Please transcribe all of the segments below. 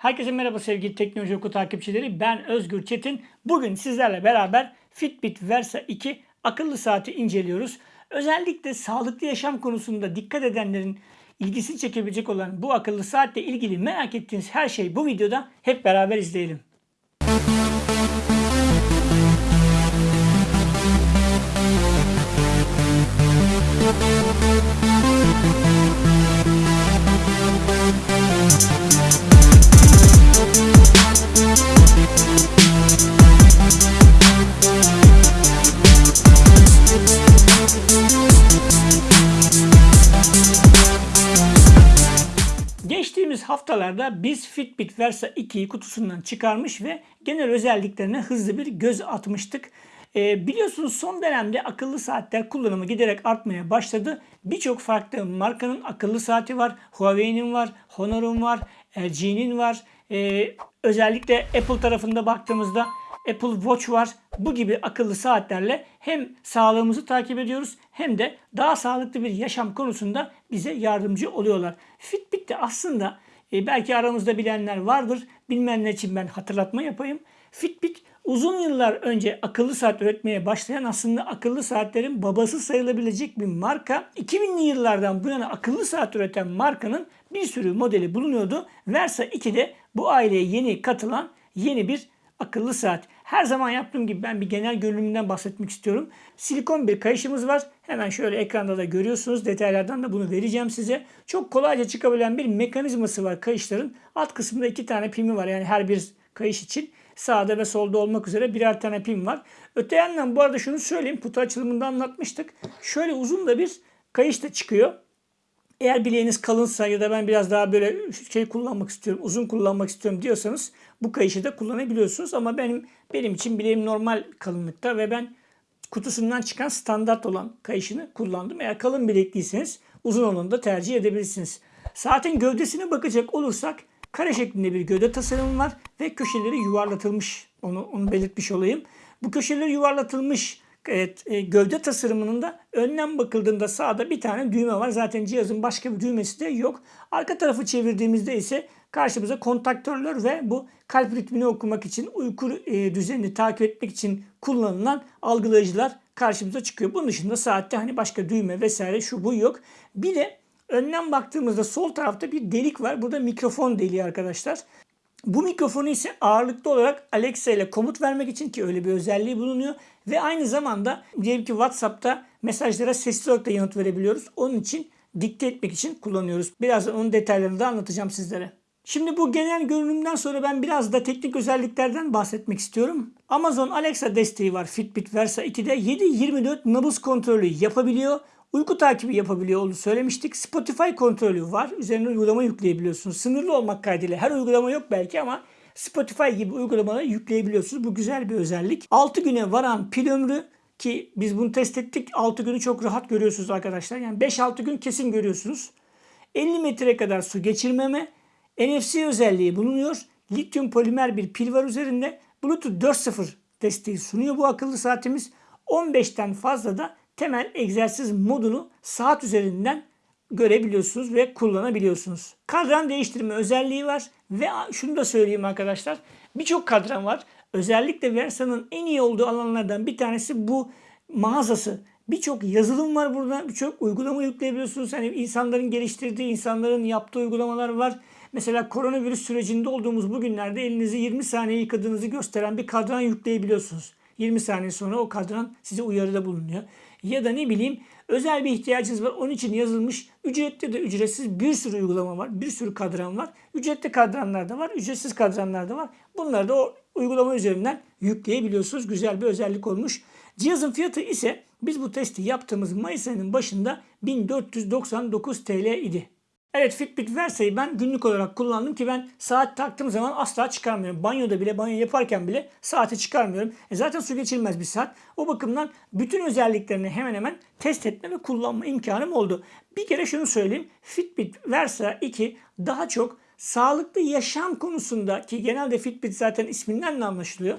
Herkese merhaba sevgili Teknoloji Oku takipçileri. Ben Özgür Çetin. Bugün sizlerle beraber Fitbit Versa 2 akıllı saati inceliyoruz. Özellikle sağlıklı yaşam konusunda dikkat edenlerin ilgisini çekebilecek olan bu akıllı saatle ilgili merak ettiğiniz her şey bu videoda hep beraber izleyelim. Haftalarda biz Fitbit Versa 2'yi kutusundan çıkarmış ve genel özelliklerine hızlı bir göz atmıştık. Ee, biliyorsunuz son dönemde akıllı saatler kullanımı giderek artmaya başladı. Birçok farklı markanın akıllı saati var. Huawei'nin var, Honor'un var, LG'nin var. Ee, özellikle Apple tarafında baktığımızda Apple Watch var. Bu gibi akıllı saatlerle hem sağlığımızı takip ediyoruz hem de daha sağlıklı bir yaşam konusunda bize yardımcı oluyorlar. Fitbit de aslında e, belki aramızda bilenler vardır. Bilmeyenler için ben hatırlatma yapayım. Fitbit uzun yıllar önce akıllı saat üretmeye başlayan aslında akıllı saatlerin babası sayılabilecek bir marka. 2000'li yıllardan bu yana akıllı saat üreten markanın bir sürü modeli bulunuyordu. Versa 2'de bu aileye yeni katılan yeni bir akıllı saat. Her zaman yaptığım gibi ben bir genel görünümünden bahsetmek istiyorum. Silikon bir kayışımız var. Hemen şöyle ekranda da görüyorsunuz. Detaylardan da bunu vereceğim size. Çok kolayca çıkabilen bir mekanizması var kayışların. Alt kısmında iki tane pimi var. Yani her bir kayış için sağda ve solda olmak üzere birer tane pim var. Öte yandan bu arada şunu söyleyeyim. Kutu açılımında anlatmıştık. Şöyle uzun da bir kayış da çıkıyor. Eğer bileğiniz kalınsa ya da ben biraz daha böyle şey kullanmak istiyorum, uzun kullanmak istiyorum diyorsanız bu kayışı da kullanabiliyorsunuz. Ama benim benim için bileğim normal kalınlıkta ve ben kutusundan çıkan standart olan kayışını kullandım. Eğer kalın bilekliyseniz uzun olanı da tercih edebilirsiniz. Saatin gövdesine bakacak olursak kare şeklinde bir gövde tasarımı var ve köşeleri yuvarlatılmış. Onu, onu belirtmiş olayım. Bu köşeleri yuvarlatılmış Evet, e, gövde tasarımının da önden bakıldığında sağda bir tane düğme var. Zaten cihazın başka bir düğmesi de yok. Arka tarafı çevirdiğimizde ise karşımıza kontaktörler ve bu kalp ritmini okumak için, uyku e, düzenini takip etmek için kullanılan algılayıcılar karşımıza çıkıyor. Bunun dışında saatte hani başka düğme vesaire şu bu yok. Bir de önden baktığımızda sol tarafta bir delik var. Burada mikrofon deliği arkadaşlar. Bu mikrofonu ise ağırlıklı olarak Alexa ile komut vermek için ki öyle bir özelliği bulunuyor. Ve aynı zamanda diyelim ki WhatsApp'ta mesajlara sesli olarak da yanıt verebiliyoruz. Onun için dikte etmek için kullanıyoruz. Birazdan onun detaylarını da anlatacağım sizlere. Şimdi bu genel görünümden sonra ben biraz da teknik özelliklerden bahsetmek istiyorum. Amazon Alexa desteği var Fitbit Versa 2'de 7-24 nabız kontrolü yapabiliyor. Uyku takibi yapabiliyor olduğunu söylemiştik. Spotify kontrolü var. Üzerine uygulama yükleyebiliyorsunuz. Sınırlı olmak kaydıyla her uygulama yok belki ama Spotify gibi uygulamaları yükleyebiliyorsunuz. Bu güzel bir özellik. 6 güne varan pil ömrü ki biz bunu test ettik. 6 günü çok rahat görüyorsunuz arkadaşlar. Yani 5-6 gün kesin görüyorsunuz. 50 metre kadar su geçirmeme. NFC özelliği bulunuyor. Lityum polimer bir pil var üzerinde. Bluetooth 4.0 desteği sunuyor bu akıllı saatimiz. 15'ten fazla da temel egzersiz modunu saat üzerinden görebiliyorsunuz ve kullanabiliyorsunuz. Kadran değiştirme özelliği var ve şunu da söyleyeyim arkadaşlar. Birçok kadran var. Özellikle Versa'nın en iyi olduğu alanlardan bir tanesi bu mağazası. Birçok yazılım var burada. Birçok uygulama yükleyebiliyorsunuz. Hani insanların geliştirdiği, insanların yaptığı uygulamalar var. Mesela koronavirüs sürecinde olduğumuz bu günlerde elinizi 20 saniye yıkadığınızı gösteren bir kadran yükleyebiliyorsunuz. 20 saniye sonra o kadran size uyarıda bulunuyor. Ya da ne bileyim özel bir ihtiyacınız var. Onun için yazılmış ücretli de ücretsiz bir sürü uygulama var. Bir sürü kadran var. Ücretli kadranlar da var. Ücretsiz kadranlar da var. Bunları da o uygulama üzerinden yükleyebiliyorsunuz. Güzel bir özellik olmuş. Cihazın fiyatı ise biz bu testi yaptığımız Mayıs ayının başında 1499 TL idi. Evet Fitbit Versa'yı ben günlük olarak kullandım ki ben saat taktığım zaman asla çıkarmıyorum. Banyoda bile banyo yaparken bile saati çıkarmıyorum. E zaten su geçirmez bir saat. O bakımdan bütün özelliklerini hemen hemen test etme ve kullanma imkanım oldu. Bir kere şunu söyleyeyim. Fitbit Versa 2 daha çok sağlıklı yaşam konusunda ki genelde Fitbit zaten isminden de anlaşılıyor.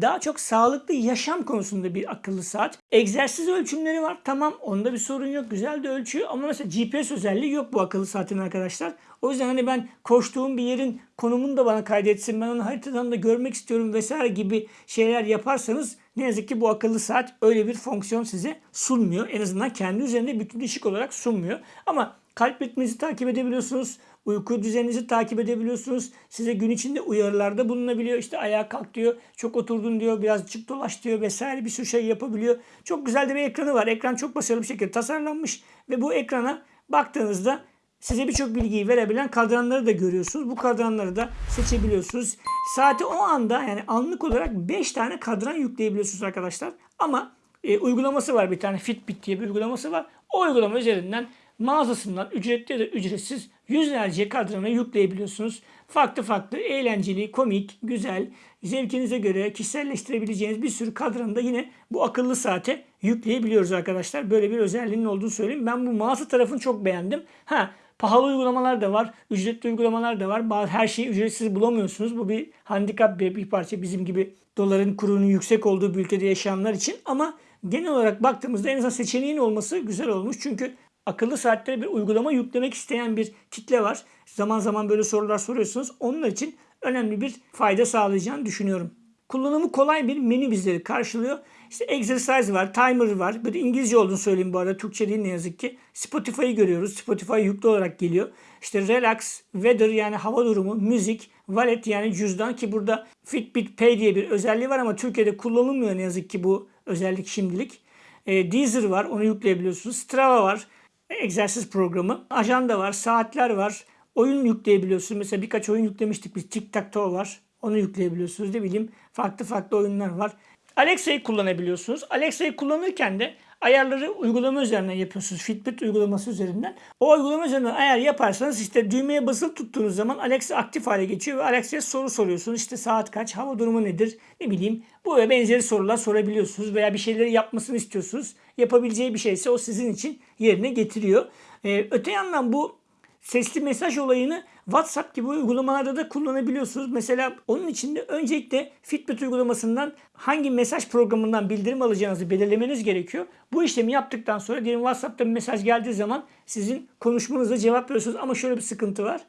Daha çok sağlıklı yaşam konusunda bir akıllı saat. Egzersiz ölçümleri var. Tamam onda bir sorun yok. Güzel de ölçüyor ama mesela GPS özelliği yok bu akıllı saatin arkadaşlar. O yüzden hani ben koştuğum bir yerin konumunu da bana kaydetsin. Ben onu haritadan da görmek istiyorum vesaire gibi şeyler yaparsanız ne yazık ki bu akıllı saat öyle bir fonksiyon size sunmuyor. En azından kendi üzerinde bütünleşik olarak sunmuyor. Ama kalp ritminizi takip edebiliyorsunuz. Uyku düzeninizi takip edebiliyorsunuz. Size gün içinde uyarılarda bulunabiliyor. İşte ayağa kalk diyor. Çok oturdun diyor. Birazcık dolaş diyor vesaire bir sürü şey yapabiliyor. Çok güzel de bir ekranı var. Ekran çok başarılı bir şekilde tasarlanmış. Ve bu ekrana baktığınızda size birçok bilgiyi verebilen kadranları da görüyorsunuz. Bu kadranları da seçebiliyorsunuz. Saati o anda yani anlık olarak 5 tane kadran yükleyebiliyorsunuz arkadaşlar. Ama e, uygulaması var bir tane Fitbit diye bir uygulaması var. O uygulama üzerinden mağazasından ücretli ya da ücretsiz yüzlerce kadranı yükleyebiliyorsunuz. Farklı farklı, eğlenceli, komik, güzel, zevkinize göre kişiselleştirebileceğiniz bir sürü kadranı da yine bu akıllı saate yükleyebiliyoruz arkadaşlar. Böyle bir özelliğinin olduğunu söyleyeyim. Ben bu mağaza tarafını çok beğendim. Ha Pahalı uygulamalar da var, ücretli uygulamalar da var. Bazı her şeyi ücretsiz bulamıyorsunuz. Bu bir handikap bir, bir parça bizim gibi doların kurunun yüksek olduğu bir ülkede yaşayanlar için. Ama genel olarak baktığımızda en azından seçeneğin olması güzel olmuş. Çünkü akıllı saatlere bir uygulama yüklemek isteyen bir kitle var. Zaman zaman böyle sorular soruyorsunuz. Onlar için önemli bir fayda sağlayacağını düşünüyorum. Kullanımı kolay bir menü bizleri karşılıyor. İşte exercise var, timer var. Bir İngilizce olduğunu söyleyeyim bu arada. Türkçe değil ne yazık ki. Spotify'ı görüyoruz. Spotify yüklü olarak geliyor. İşte relax, weather yani hava durumu, müzik, wallet yani cüzdan ki burada Fitbit Pay diye bir özelliği var ama Türkiye'de kullanılmıyor ne yazık ki bu özellik şimdilik. E, Deezer var onu yükleyebiliyorsunuz. Strava var egzersiz programı. Ajanda var, saatler var. Oyun yükleyebiliyorsunuz. Mesela birkaç oyun yüklemiştik biz. Tic Tac Toe var. Onu yükleyebiliyorsunuz. Ne bileyim farklı farklı oyunlar var. Alexa'yı kullanabiliyorsunuz. Alexa'yı kullanırken de ayarları uygulama üzerinden yapıyorsunuz. Fitbit uygulaması üzerinden. O uygulama üzerinden ayar yaparsanız işte düğmeye basılı tuttuğunuz zaman Alexa aktif hale geçiyor ve Alexa'ya soru soruyorsunuz. İşte saat kaç, hava durumu nedir, ne bileyim bu ve benzeri sorular sorabiliyorsunuz veya bir şeyleri yapmasını istiyorsunuz. Yapabileceği bir şeyse o sizin için yerine getiriyor. Ee, öte yandan bu sesli mesaj olayını WhatsApp gibi uygulamalarda da kullanabiliyorsunuz. Mesela onun için de öncelikle Fitbit uygulamasından hangi mesaj programından bildirim alacağınızı belirlemeniz gerekiyor. Bu işlemi yaptıktan sonra diyelim WhatsApp'ta bir mesaj geldiği zaman sizin konuşmanıza cevap veriyorsunuz ama şöyle bir sıkıntı var.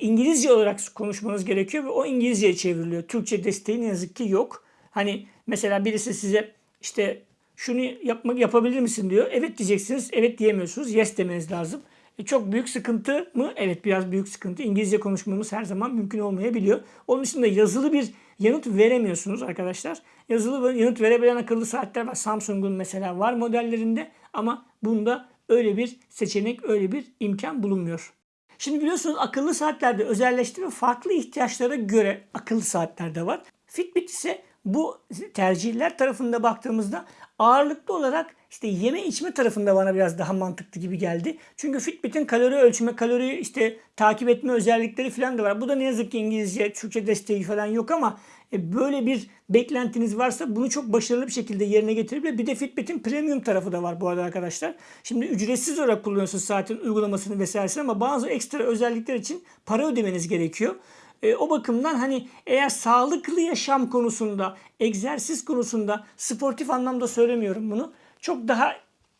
İngilizce olarak konuşmanız gerekiyor ve o İngilizceye çevriliyor. Türkçe desteği ne yazık ki yok. Hani mesela birisi size işte şunu yapmak yapabilir misin diyor. Evet diyeceksiniz. Evet diyemiyorsunuz. Yes demeniz lazım. E çok büyük sıkıntı mı? Evet biraz büyük sıkıntı. İngilizce konuşmamız her zaman mümkün olmayabiliyor. Onun dışında yazılı bir yanıt veremiyorsunuz arkadaşlar. Yazılı yanıt verebilen akıllı saatler var. Samsung'un mesela var modellerinde ama bunda öyle bir seçenek, öyle bir imkan bulunmuyor. Şimdi biliyorsunuz akıllı saatlerde özelleştirme farklı ihtiyaçlara göre akıllı saatler de var. Fitbit ise bu tercihler tarafında baktığımızda ağırlıklı olarak işte yeme içme tarafında bana biraz daha mantıklı gibi geldi. Çünkü Fitbit'in kalori ölçme, kalori işte takip etme özellikleri falan da var. Bu da ne yazık ki İngilizce, Türkçe desteği falan yok ama e, böyle bir beklentiniz varsa bunu çok başarılı bir şekilde yerine getirebilir. Bir de Fitbit'in premium tarafı da var bu arada arkadaşlar. Şimdi ücretsiz olarak kullanıyorsunuz saatin uygulamasını vesairesini ama bazı ekstra özellikler için para ödemeniz gerekiyor. E, o bakımdan hani eğer sağlıklı yaşam konusunda, egzersiz konusunda, sportif anlamda söylemiyorum bunu. Çok daha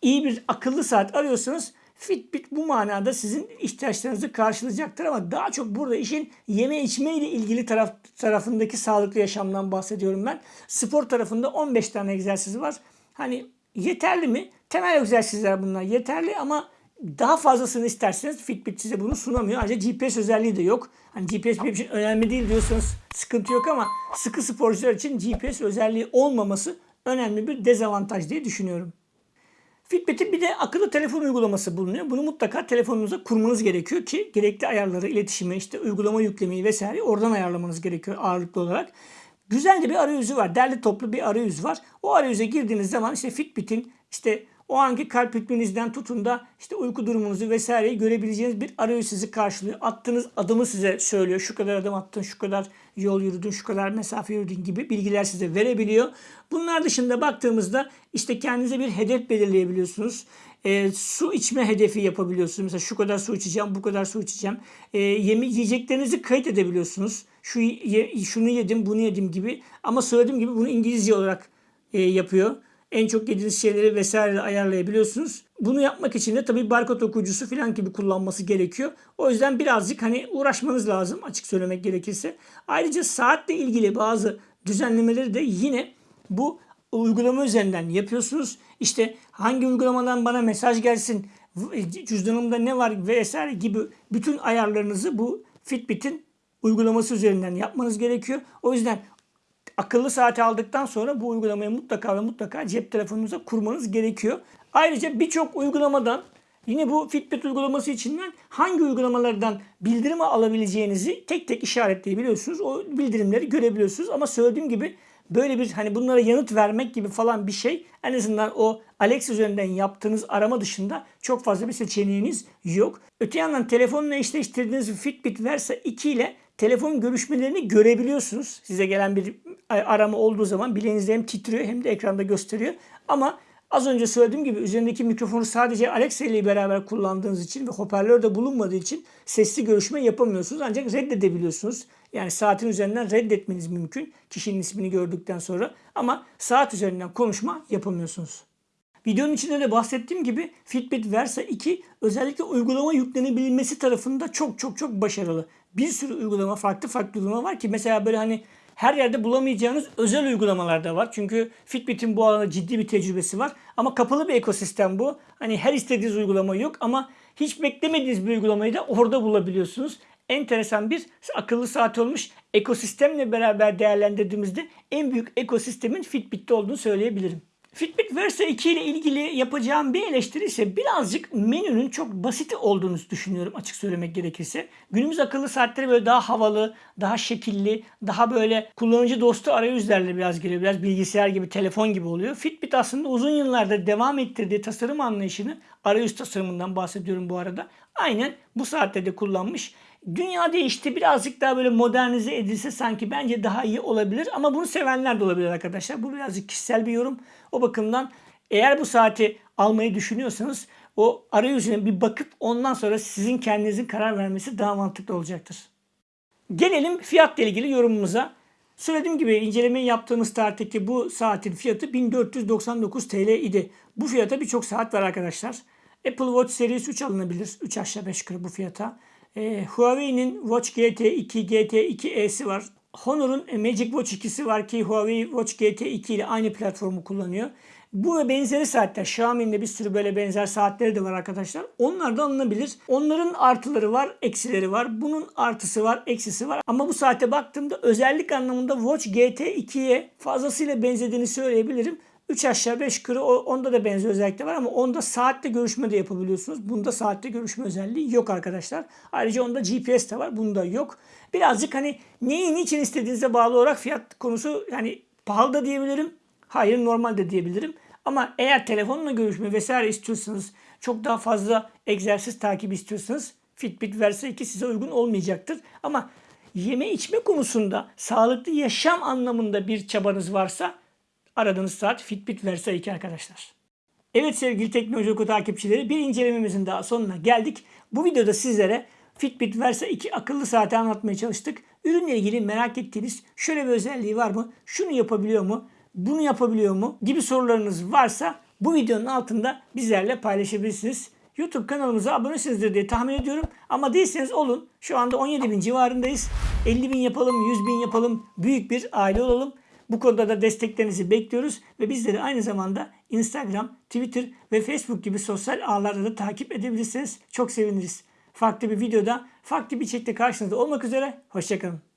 iyi bir akıllı saat arıyorsanız Fitbit bu manada sizin ihtiyaçlarınızı karşılayacaktır ama daha çok burada işin yeme içme ile ilgili taraf, tarafındaki sağlıklı yaşamdan bahsediyorum ben. Spor tarafında 15 tane egzersiz var. Hani yeterli mi? Temel egzersizler bunlar yeterli ama daha fazlasını isterseniz Fitbit size bunu sunamıyor. Ayrıca GPS özelliği de yok. Hani GPS benim için önemli değil diyorsanız sıkıntı yok ama sıkı sporcular için GPS özelliği olmaması önemli bir dezavantaj diye düşünüyorum. Fitbit'in bir de akıllı telefon uygulaması bulunuyor. Bunu mutlaka telefonunuza kurmanız gerekiyor ki gerekli ayarları, iletişimi, işte uygulama yüklemeyi vesaire oradan ayarlamanız gerekiyor ağırlıklı olarak. Güzel bir arayüzü var. Derli toplu bir arayüz var. O arayüze girdiğiniz zaman işte Fitbit'in işte o anki kalp ritminizden tutun da işte uyku durumunuzu vesaireyi görebileceğiniz bir arayüz sizi karşılıyor. Attığınız adımı size söylüyor. Şu kadar adım attın, şu kadar yol yürüdün, şu kadar mesafe yürüdün gibi bilgiler size verebiliyor. Bunlar dışında baktığımızda işte kendinize bir hedef belirleyebiliyorsunuz. E, su içme hedefi yapabiliyorsunuz. Mesela şu kadar su içeceğim, bu kadar su içeceğim. E, yemi, yiyeceklerinizi kayıt edebiliyorsunuz. şu ye- şunu yedim, bunu yedim gibi. Ama söylediğim gibi bunu İngilizce olarak e, yapıyor. En çok yediğiniz şeyleri vesaire ayarlayabiliyorsunuz. Bunu yapmak için de tabii barkod okuyucusu falan gibi kullanması gerekiyor. O yüzden birazcık hani uğraşmanız lazım açık söylemek gerekirse. Ayrıca saatle ilgili bazı düzenlemeleri de yine bu uygulama üzerinden yapıyorsunuz. İşte hangi uygulamadan bana mesaj gelsin, cüzdanımda ne var vesaire gibi bütün ayarlarınızı bu Fitbit'in uygulaması üzerinden yapmanız gerekiyor. O yüzden akıllı saati aldıktan sonra bu uygulamayı mutlaka ve mutlaka cep telefonunuza kurmanız gerekiyor. Ayrıca birçok uygulamadan yine bu Fitbit uygulaması içinden hangi uygulamalardan bildirim alabileceğinizi tek tek işaretleyebiliyorsunuz. O bildirimleri görebiliyorsunuz ama söylediğim gibi böyle bir hani bunlara yanıt vermek gibi falan bir şey en azından o Alexa üzerinden yaptığınız arama dışında çok fazla bir seçeneğiniz yok. Öte yandan telefonla eşleştirdiğiniz Fitbit Versa 2 ile telefon görüşmelerini görebiliyorsunuz. Size gelen bir arama olduğu zaman bileğinizde hem titriyor hem de ekranda gösteriyor. Ama az önce söylediğim gibi üzerindeki mikrofonu sadece Alexa ile beraber kullandığınız için ve hoparlör de bulunmadığı için sesli görüşme yapamıyorsunuz. Ancak reddedebiliyorsunuz. Yani saatin üzerinden reddetmeniz mümkün kişinin ismini gördükten sonra. Ama saat üzerinden konuşma yapamıyorsunuz. Videonun içinde de bahsettiğim gibi Fitbit Versa 2 özellikle uygulama yüklenebilmesi tarafında çok çok çok başarılı. Bir sürü uygulama farklı farklı uygulama var ki mesela böyle hani her yerde bulamayacağınız özel uygulamalar da var. Çünkü Fitbit'in bu alanda ciddi bir tecrübesi var. Ama kapalı bir ekosistem bu. Hani her istediğiniz uygulama yok ama hiç beklemediğiniz bir uygulamayı da orada bulabiliyorsunuz. Enteresan bir akıllı saat olmuş. Ekosistemle beraber değerlendirdiğimizde en büyük ekosistemin Fitbit'te olduğunu söyleyebilirim. Fitbit Versa 2 ile ilgili yapacağım bir eleştiri ise birazcık menünün çok basit olduğunu düşünüyorum açık söylemek gerekirse. Günümüz akıllı saatleri böyle daha havalı, daha şekilli, daha böyle kullanıcı dostu arayüzlerle biraz geliyor. Biraz bilgisayar gibi, telefon gibi oluyor. Fitbit aslında uzun yıllarda devam ettirdiği tasarım anlayışını, arayüz tasarımından bahsediyorum bu arada. Aynen bu saatte de kullanmış. Dünya değişti. Birazcık daha böyle modernize edilse sanki bence daha iyi olabilir. Ama bunu sevenler de olabilir arkadaşlar. Bu birazcık kişisel bir yorum. O bakımdan eğer bu saati almayı düşünüyorsanız o arayüzüne bir bakıp ondan sonra sizin kendinizin karar vermesi daha mantıklı olacaktır. Gelelim fiyatla ilgili yorumumuza. Söylediğim gibi incelemeyi yaptığımız tarihteki bu saatin fiyatı 1499 TL idi. Bu fiyata birçok saat var arkadaşlar. Apple Watch Series 3 alınabilir. 3 aşağı 5 yukarı bu fiyata. E, Huawei'nin Watch GT2, GT2e'si var. Honor'un Magic Watch 2'si var ki Huawei Watch GT2 ile aynı platformu kullanıyor. Bu ve benzeri saatler. Xiaomi'nin de bir sürü böyle benzer saatleri de var arkadaşlar. Onlar da alınabilir. Onların artıları var, eksileri var. Bunun artısı var, eksisi var. Ama bu saate baktığımda özellik anlamında Watch GT2'ye fazlasıyla benzediğini söyleyebilirim. 3 aşağı 5 yukarı onda da benzer özellikler var ama onda saatte görüşme de yapabiliyorsunuz. Bunda saatte görüşme özelliği yok arkadaşlar. Ayrıca onda GPS de var. Bunda yok. Birazcık hani neyi niçin istediğinize bağlı olarak fiyat konusu yani pahalı da diyebilirim. Hayır normal de diyebilirim. Ama eğer telefonla görüşme vesaire istiyorsanız çok daha fazla egzersiz takip istiyorsanız Fitbit Versa 2 size uygun olmayacaktır. Ama yeme içme konusunda sağlıklı yaşam anlamında bir çabanız varsa aradığınız saat Fitbit Versa 2 arkadaşlar. Evet sevgili Teknoloji Oku takipçileri bir incelememizin daha sonuna geldik. Bu videoda sizlere Fitbit Versa 2 akıllı saati anlatmaya çalıştık. Ürünle ilgili merak ettiğiniz şöyle bir özelliği var mı? Şunu yapabiliyor mu? Bunu yapabiliyor mu? Gibi sorularınız varsa bu videonun altında bizlerle paylaşabilirsiniz. YouTube kanalımıza abonesinizdir diye tahmin ediyorum. Ama değilseniz olun. Şu anda 17 bin civarındayız. 50 bin yapalım, 100 bin yapalım. Büyük bir aile olalım. Bu konuda da desteklerinizi bekliyoruz ve bizleri aynı zamanda Instagram, Twitter ve Facebook gibi sosyal ağlarda da takip edebilirsiniz. Çok seviniriz. Farklı bir videoda, farklı bir içerikte karşınızda olmak üzere. Hoşçakalın.